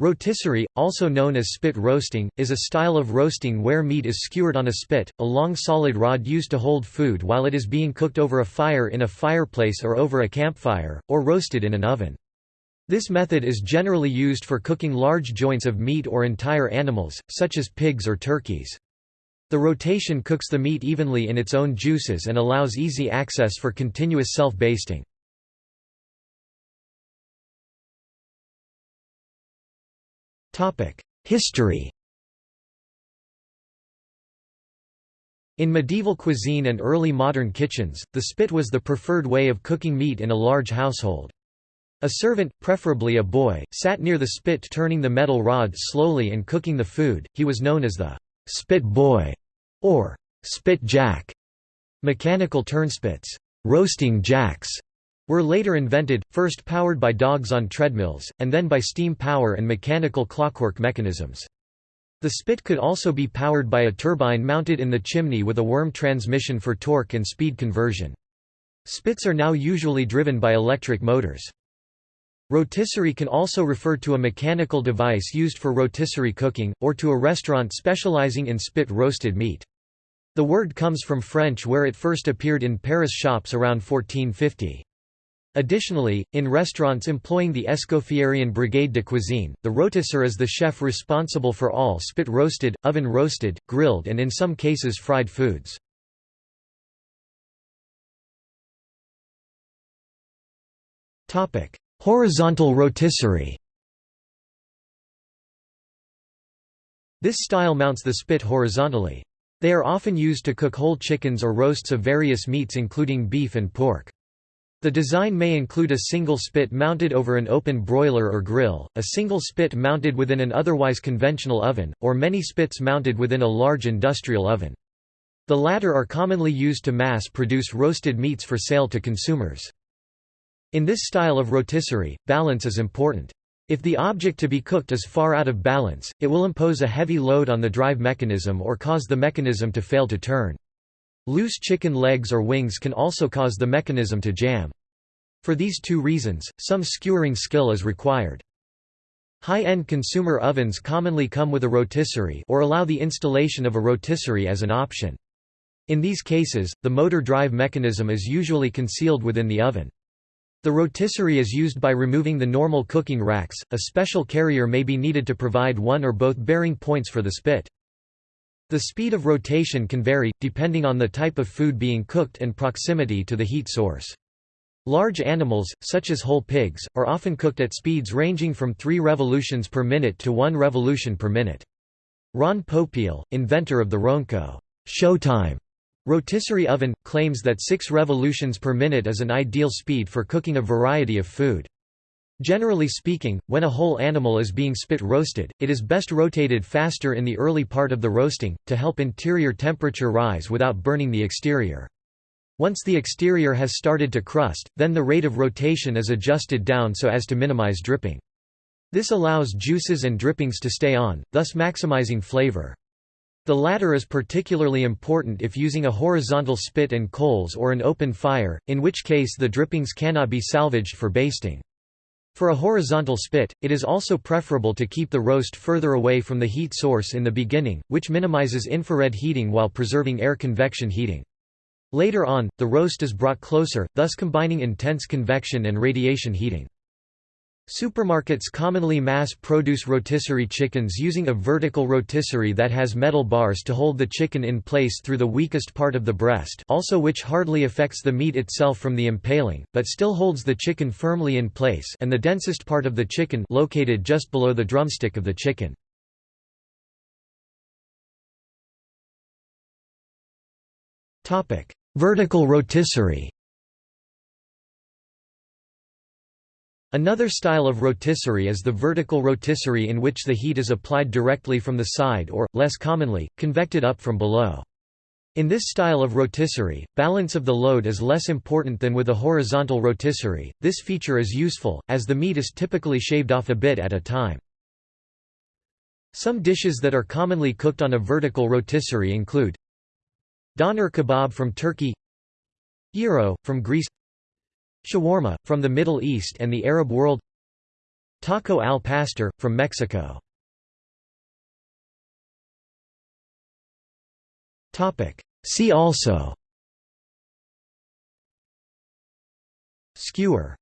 Rotisserie, also known as spit roasting, is a style of roasting where meat is skewered on a spit, a long solid rod used to hold food while it is being cooked over a fire in a fireplace or over a campfire, or roasted in an oven. This method is generally used for cooking large joints of meat or entire animals, such as pigs or turkeys. The rotation cooks the meat evenly in its own juices and allows easy access for continuous self-basting. History In medieval cuisine and early modern kitchens, the spit was the preferred way of cooking meat in a large household. A servant, preferably a boy, sat near the spit turning the metal rod slowly and cooking the food, he was known as the «spit boy» or «spit jack». Mechanical turnspits roasting jacks were later invented, first powered by dogs on treadmills, and then by steam power and mechanical clockwork mechanisms. The spit could also be powered by a turbine mounted in the chimney with a worm transmission for torque and speed conversion. Spits are now usually driven by electric motors. Rotisserie can also refer to a mechanical device used for rotisserie cooking, or to a restaurant specializing in spit roasted meat. The word comes from French where it first appeared in Paris shops around 1450. Additionally, in restaurants employing the Escoffierian Brigade de Cuisine, the rôtisseur is the chef responsible for all spit-roasted, oven-roasted, grilled and in some cases fried foods. Horizontal rotisserie This style mounts the spit horizontally. They are often used to cook whole chickens or roasts of various meats including beef and pork. The design may include a single spit mounted over an open broiler or grill, a single spit mounted within an otherwise conventional oven, or many spits mounted within a large industrial oven. The latter are commonly used to mass-produce roasted meats for sale to consumers. In this style of rotisserie, balance is important. If the object to be cooked is far out of balance, it will impose a heavy load on the drive mechanism or cause the mechanism to fail to turn. Loose chicken legs or wings can also cause the mechanism to jam. For these two reasons, some skewering skill is required. High-end consumer ovens commonly come with a rotisserie or allow the installation of a rotisserie as an option. In these cases, the motor drive mechanism is usually concealed within the oven. The rotisserie is used by removing the normal cooking racks, a special carrier may be needed to provide one or both bearing points for the spit. The speed of rotation can vary, depending on the type of food being cooked and proximity to the heat source. Large animals, such as whole pigs, are often cooked at speeds ranging from 3 revolutions per minute to 1 revolution per minute. Ron Popeil, inventor of the Ronco Showtime rotisserie oven, claims that 6 revolutions per minute is an ideal speed for cooking a variety of food. Generally speaking, when a whole animal is being spit roasted, it is best rotated faster in the early part of the roasting, to help interior temperature rise without burning the exterior. Once the exterior has started to crust, then the rate of rotation is adjusted down so as to minimize dripping. This allows juices and drippings to stay on, thus maximizing flavor. The latter is particularly important if using a horizontal spit and coals or an open fire, in which case the drippings cannot be salvaged for basting. For a horizontal spit, it is also preferable to keep the roast further away from the heat source in the beginning, which minimizes infrared heating while preserving air convection heating. Later on, the roast is brought closer, thus combining intense convection and radiation heating. Supermarkets commonly mass-produce rotisserie chickens using a vertical rotisserie that has metal bars to hold the chicken in place through the weakest part of the breast also which hardly affects the meat itself from the impaling, but still holds the chicken firmly in place and the densest part of the chicken located just below the drumstick of the chicken. Vertical rotisserie Another style of rotisserie is the vertical rotisserie in which the heat is applied directly from the side or, less commonly, convected up from below. In this style of rotisserie, balance of the load is less important than with a horizontal rotisserie. This feature is useful, as the meat is typically shaved off a bit at a time. Some dishes that are commonly cooked on a vertical rotisserie include Doner kebab from Turkey Gyro, from Greece Shawarma, from the Middle East and the Arab world. Taco al pastor, from Mexico. See also. Skewer.